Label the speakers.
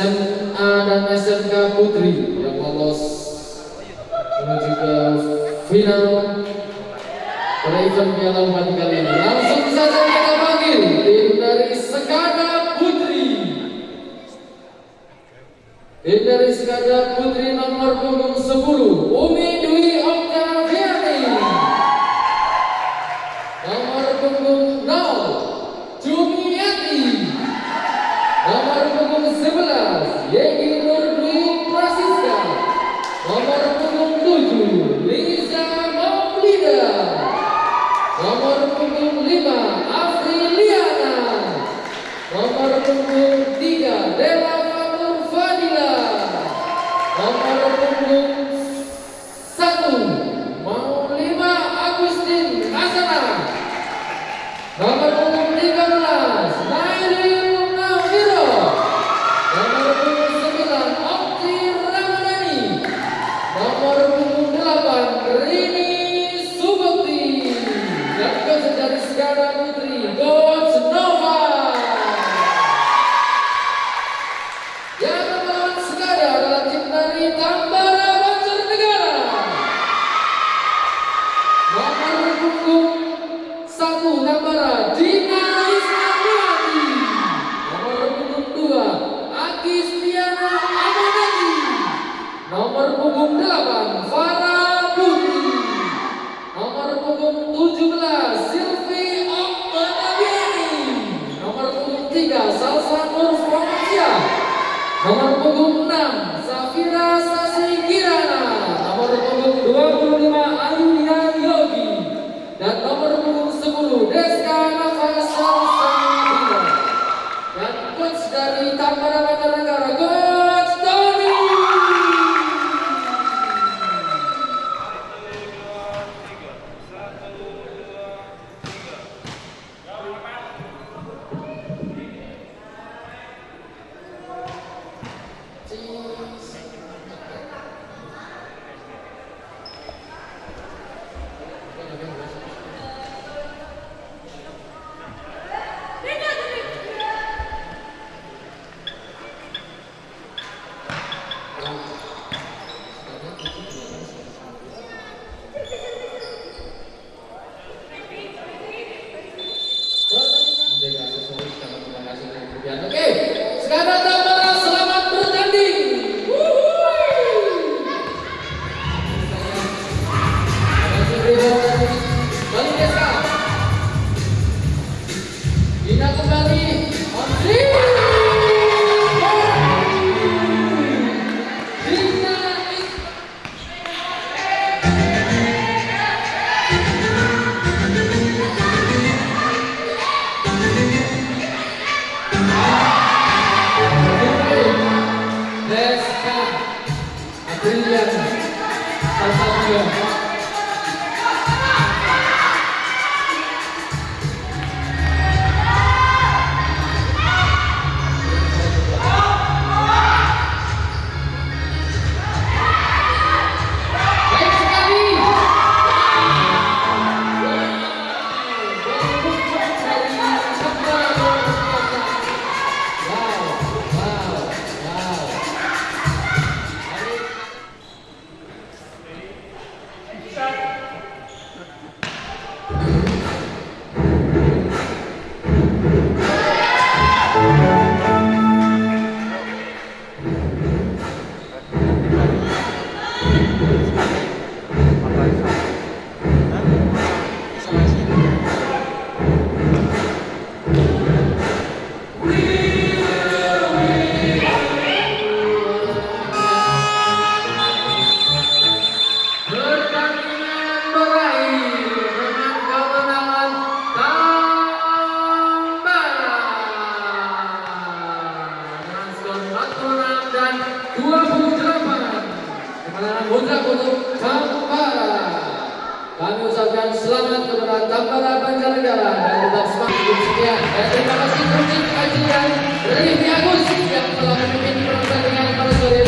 Speaker 1: SMA dan SMK Putri yang lolos menuju ke final pada event Piala Bupati kali ini. Langsung saja kita panggil tim dari Sekada Putri. Tim dari Sekada Putri nomor punggung 10, Umi Nomor punggung 7, Liza Maulida. Nomor punggung 5, Afriliana. Nomor punggung 3, Dela Fatur Fadila. Nomor punggung 1, Maulima Agustin Hasana. Nomor punggung Tambara. Nomor punggung satu Tambara Dina Ismailati. Nomor punggung dua Agis Tiana Amanati. Nomor punggung delapan Farah Putri. Nomor punggung belas Silvi Okmanabiani. Nomor punggung tiga Salsa Nur. Nomor punggung enam Safira Sasi Kirana. Nomor punggung dua puluh lima Ayunia Yogi. Dan nomor punggung 10 Deska Nafasa Dan coach dari Tambara Banjarnegara Coach Oke, sekarang William Kazancı Kami ucapkan selamat kepada Tambara Banjarnegara dan tetap semangat sekian. Dan eh, terima kasih Kursi Kajian Rifki Agus yang telah memimpin pertandingan pada sore